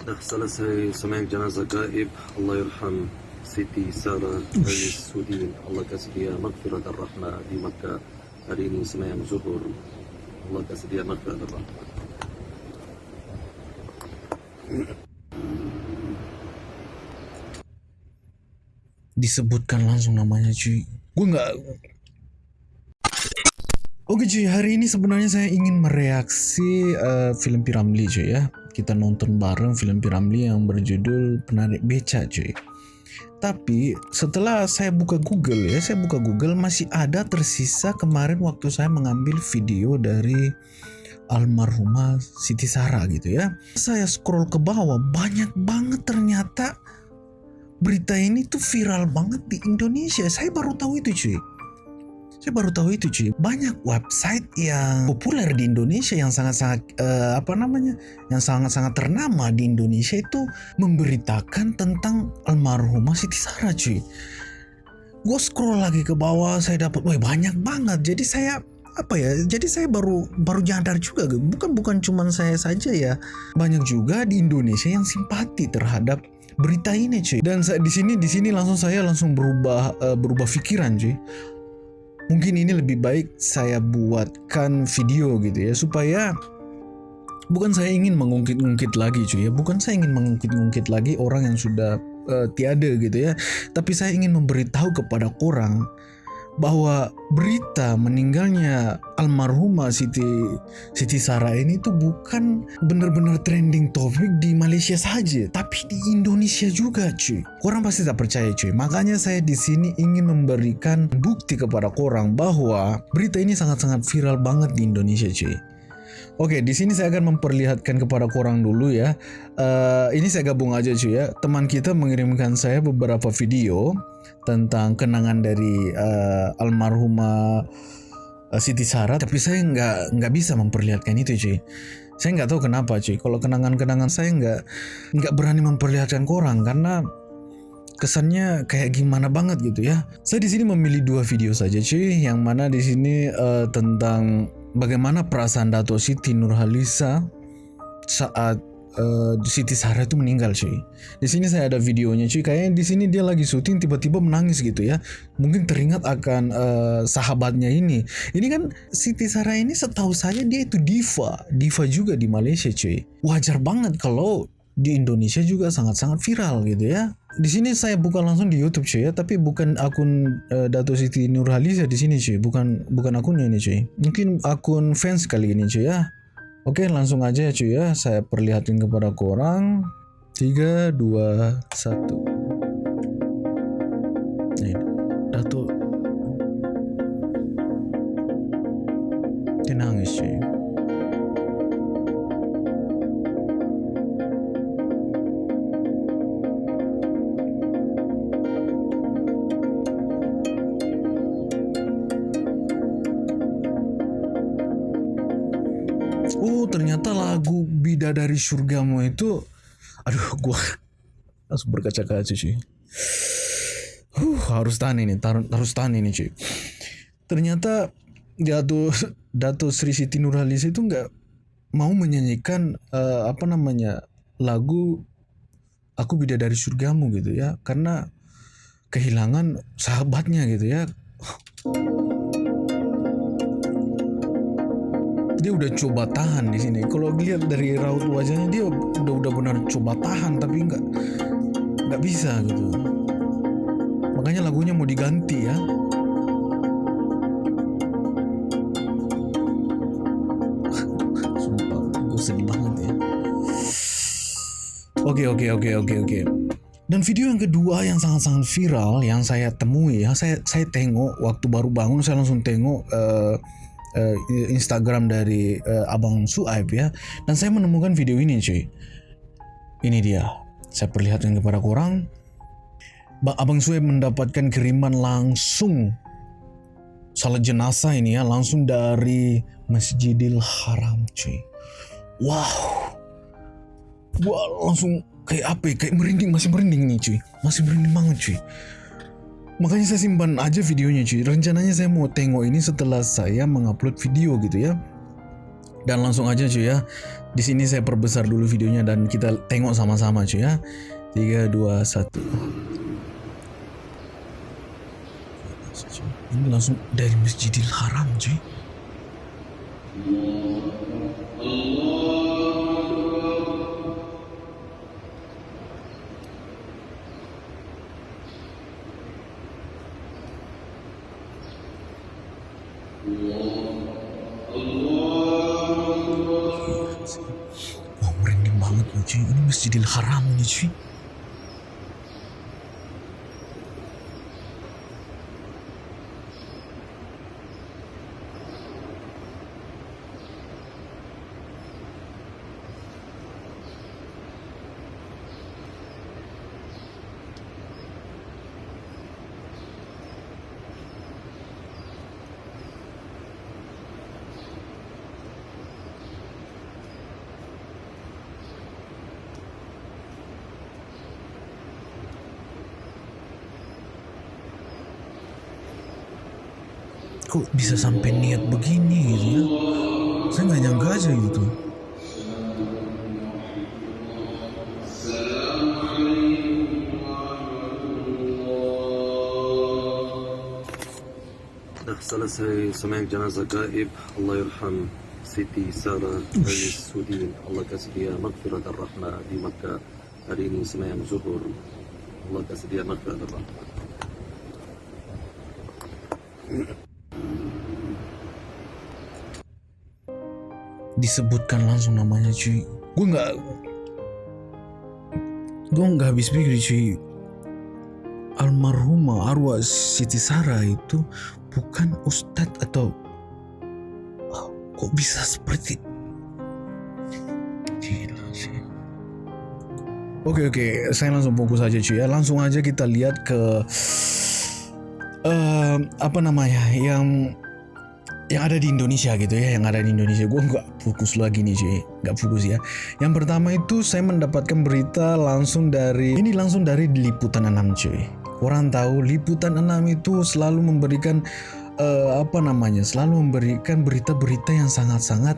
dah selesai sembahyang jenazah gaib Allah yarham Siti Sarah Aziz Sudin Allah kasih dia maghfirah dan rahmah di Makkah hari ini sembahyang zuhur Allah kasih dia maghfirah dan rahmah disebutkan langsung namanya cuy. Gue nggak Oke cuy, hari ini sebenarnya saya ingin mereaksi uh, film Piramli cuy ya. Kita nonton bareng film Piramli yang berjudul Penarik Beca cuy. Tapi setelah saya buka Google ya, saya buka Google masih ada tersisa kemarin waktu saya mengambil video dari almarhumah Siti Sarah gitu ya. Saya scroll ke bawah banyak banget ternyata berita ini tuh viral banget di Indonesia. Saya baru tahu itu cuy. Saya baru tahu itu cuy. Banyak website yang populer di Indonesia yang sangat-sangat uh, apa namanya? yang sangat-sangat ternama di Indonesia itu memberitakan tentang almarhumah Siti Sarah cuy. Gue scroll lagi ke bawah, saya dapat, wah banyak banget. Jadi saya apa ya jadi saya baru baru nyadar juga bukan bukan cuman saya saja ya banyak juga di Indonesia yang simpati terhadap berita ini cuy dan di sini di sini langsung saya langsung berubah uh, berubah pikiran cuy mungkin ini lebih baik saya buatkan video gitu ya supaya bukan saya ingin mengungkit-ungkit lagi cuy ya. Bukan saya ingin mengungkit-ungkit lagi orang yang sudah uh, tiada gitu ya. Tapi saya ingin memberitahu kepada orang bahwa berita meninggalnya almarhumah Siti Siti Sarah ini tuh bukan benar-benar trending topik di Malaysia saja, tapi di Indonesia juga, cuy. Orang pasti tak percaya, cuy. Makanya saya di sini ingin memberikan bukti kepada orang bahwa berita ini sangat-sangat viral banget di Indonesia, cuy. Oke, di sini saya akan memperlihatkan kepada korang dulu ya. Uh, ini saya gabung aja cuy ya. Teman kita mengirimkan saya beberapa video tentang kenangan dari uh, almarhumah uh, Siti Sarah, tapi saya nggak nggak bisa memperlihatkan itu cuy. Saya nggak tahu kenapa cuy. Kalau kenangan-kenangan saya nggak nggak berani memperlihatkan korang karena kesannya kayak gimana banget gitu ya. Saya di sini memilih dua video saja cuy, yang mana di sini uh, tentang bagaimana perasaan Dato Siti Nurhalisa saat uh, Siti Sarah itu meninggal cuy. Di sini saya ada videonya cuy. Kayaknya di sini dia lagi syuting tiba-tiba menangis gitu ya. Mungkin teringat akan uh, sahabatnya ini. Ini kan Siti Sarah ini setahu saya dia itu diva, diva juga di Malaysia cuy. Wajar banget kalau di Indonesia juga sangat-sangat viral gitu ya. Di sini saya bukan langsung di YouTube cuy ya, tapi bukan akun uh, Dato Siti Nurhaliza di sini cuy, bukan bukan akunnya ini cuy. Mungkin akun fans kali ini cuy ya. Oke, langsung aja cuy ya, saya perlihatkan kepada korang. 3 2 1. Bidadari Surgamu itu Aduh gua Langsung berkaca-kaca cuy. Huh, Harus tahan ini Harus tahan ini cuy. Ternyata Dato Dato Sri Siti Nurhalis itu nggak mau menyanyikan uh, apa namanya lagu aku bidadari surgamu gitu ya karena kehilangan sahabatnya gitu ya dia udah coba tahan di sini. Kalau lihat dari raut wajahnya dia udah udah benar coba tahan tapi nggak nggak bisa gitu. Makanya lagunya mau diganti ya. Sumpah, gue sedih banget ya. Oke oke oke oke oke. Dan video yang kedua yang sangat-sangat viral yang saya temui ya, saya saya tengok waktu baru bangun saya langsung tengok uh, uh, Instagram dari uh, Abang Suaib ya. Dan saya menemukan video ini cuy. Ini dia. Saya perlihatkan kepada korang Abang Suaib mendapatkan kiriman langsung. Salat jenazah ini ya langsung dari Masjidil Haram cuy. Wow. Wow langsung kayak apa ya? Kayak merinding masih merinding nih cuy. Masih merinding banget cuy makanya saya simpan aja videonya cuy rencananya saya mau tengok ini setelah saya mengupload video gitu ya Dan langsung aja cuy ya. Di sini saya perbesar dulu videonya dan kita tengok sama-sama cuy ya. 3 2 1. Ini langsung dari Masjidil Haram cuy. Wah merinding banget loh cuy. Ini Masjidil Haram nih cuy. Kok bisa sampai niat begini gitu ya? Saya nggak nyangka aja gitu. Dah selesai sembahyang jenazah gaib. Allah yarham Siti Sarah Ali Sudin Allah kasih dia maghfirat dan rahmah di Makkah. Hari ini sembahyang zuhur. Allah kasih dia maghfirat dan Disebutkan langsung namanya cuy. Gue nggak gue nggak habis pikir cuy. Almarhumah arwah Siti Sarah itu bukan ustadz atau Oh, kok bisa seperti Gila sih. Oke oke, saya langsung fokus aja cuy ya. Langsung aja kita lihat ke eh apa namanya yang yang ada di Indonesia gitu ya, yang ada di Indonesia. Gue nggak fokus lagi nih cuy, nggak fokus ya. Yang pertama itu saya mendapatkan berita langsung dari ini langsung dari liputan 6 cuy. Orang tahu liputan 6 itu selalu memberikan eh, apa namanya, selalu memberikan berita-berita yang sangat-sangat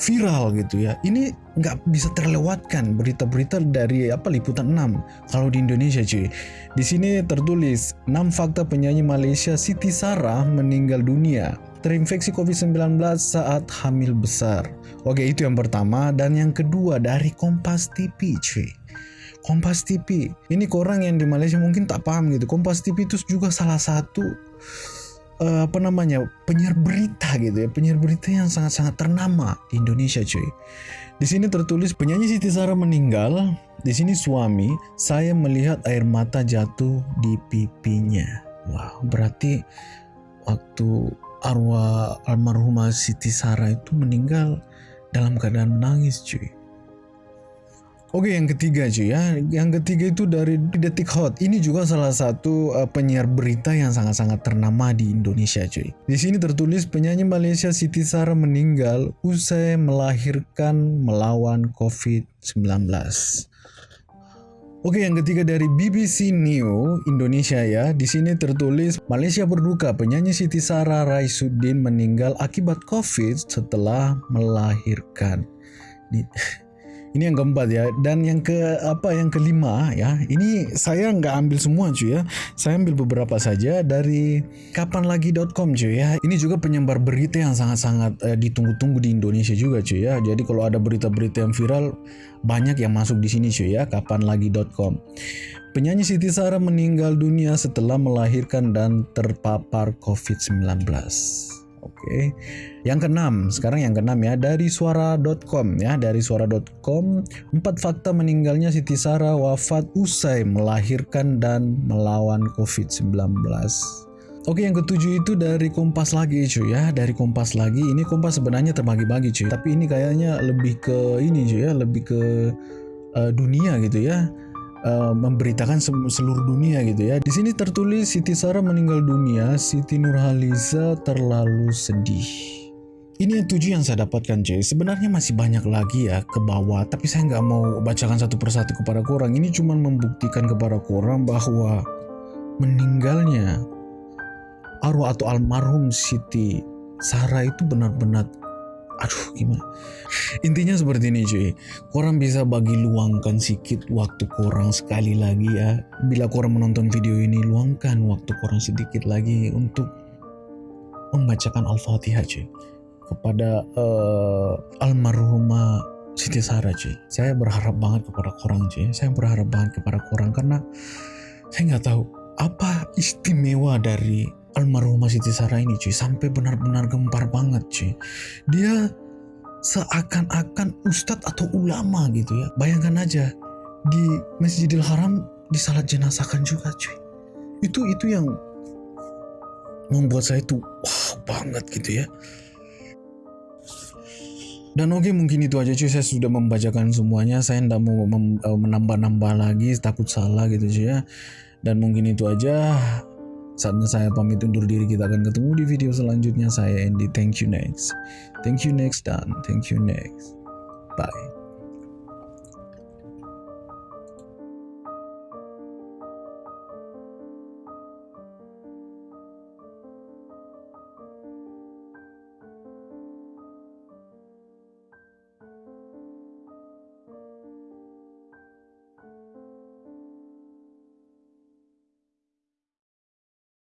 viral gitu ya. Ini nggak bisa terlewatkan berita-berita dari apa liputan 6 kalau di Indonesia cuy. Di sini tertulis 6 fakta penyanyi Malaysia Siti Sarah meninggal dunia terinfeksi COVID-19 saat hamil besar. Oke, itu yang pertama dan yang kedua dari Kompas TV, cuy. Kompas TV. Ini korang yang di Malaysia mungkin tak paham gitu. Kompas TV itu juga salah satu eh, apa namanya penyiar berita gitu ya penyiar berita yang sangat-sangat ternama di Indonesia cuy di sini tertulis penyanyi Siti Sarah meninggal di sini suami saya melihat air mata jatuh di pipinya wah berarti waktu arwah almarhumah Siti Sarah itu meninggal dalam keadaan menangis cuy Oke yang ketiga cuy ya, yang ketiga itu dari Detik Hot. Ini juga salah satu uh, penyiar berita yang sangat-sangat ternama di Indonesia cuy. Di sini tertulis penyanyi Malaysia Siti Sarah meninggal usai melahirkan melawan COVID-19. Oke, yang ketiga dari BBC New Indonesia ya. Di sini tertulis Malaysia berduka penyanyi Siti Sarah Raisuddin meninggal akibat COVID setelah melahirkan. Ini, ini yang keempat ya. Dan yang ke apa yang kelima ya. Ini saya nggak ambil semua cuy ya. Saya ambil beberapa saja dari kapanlagi.com cuy ya. Ini juga penyebar berita yang sangat-sangat eh, ditunggu-tunggu di Indonesia juga cuy ya. Jadi kalau ada berita-berita yang viral banyak yang masuk di sini cuy ya. kapanlagi.com. Penyanyi Siti Sarah meninggal dunia setelah melahirkan dan terpapar COVID-19. Oke. Yang keenam, sekarang yang keenam ya dari suara.com ya, dari suara.com empat fakta meninggalnya Siti Sarah wafat usai melahirkan dan melawan COVID-19. Oke yang ketujuh itu dari Kompas lagi cuy ya Dari Kompas lagi Ini Kompas sebenarnya terbagi-bagi cuy Tapi ini kayaknya lebih ke ini cuy ya Lebih ke uh, dunia gitu ya uh, Memberitakan seluruh dunia gitu ya. Di sini tertulis Siti Sarah meninggal dunia Siti Nurhaliza terlalu sedih. Ini yang tujuh yang saya dapatkan cuy. Sebenarnya masih banyak lagi ya ke bawah Tapi saya nggak mau bacakan satu persatu kepada korang Ini cuma membuktikan kepada korang bahwa Meninggalnya arwah atau almarhum Siti Sarah itu benar-benar aduh gimana? Intinya seperti ini cuy. Korang bisa bagi luangkan sedikit waktu korang sekali lagi ya. Bila korang menonton video ini luangkan waktu korang sedikit lagi untuk membacakan al-fatihah cuy. Kepada uh, almarhumah Siti Sarah cuy. Saya berharap banget kepada korang cuy. Saya berharap banget kepada korang karena saya nggak tahu apa istimewa dari almarhumah Siti Sarah ini cuy sampai benar-benar gempar banget cuy. Dia seakan-akan ustadz atau ulama gitu ya. Bayangkan aja di Masjidil Haram disalat jenazahkan juga cuy. Itu itu yang membuat saya tuh wah banget gitu ya. Dan oke mungkin itu aja cuy. Saya sudah membacakan semuanya. Saya tidak mau eh, menambah-nambah lagi takut salah gitu cuy ya. Dan mungkin itu aja saatnya saya pamit undur diri kita akan ketemu di video selanjutnya. Saya Andy thank you next. Thank you next dan thank you next. Bye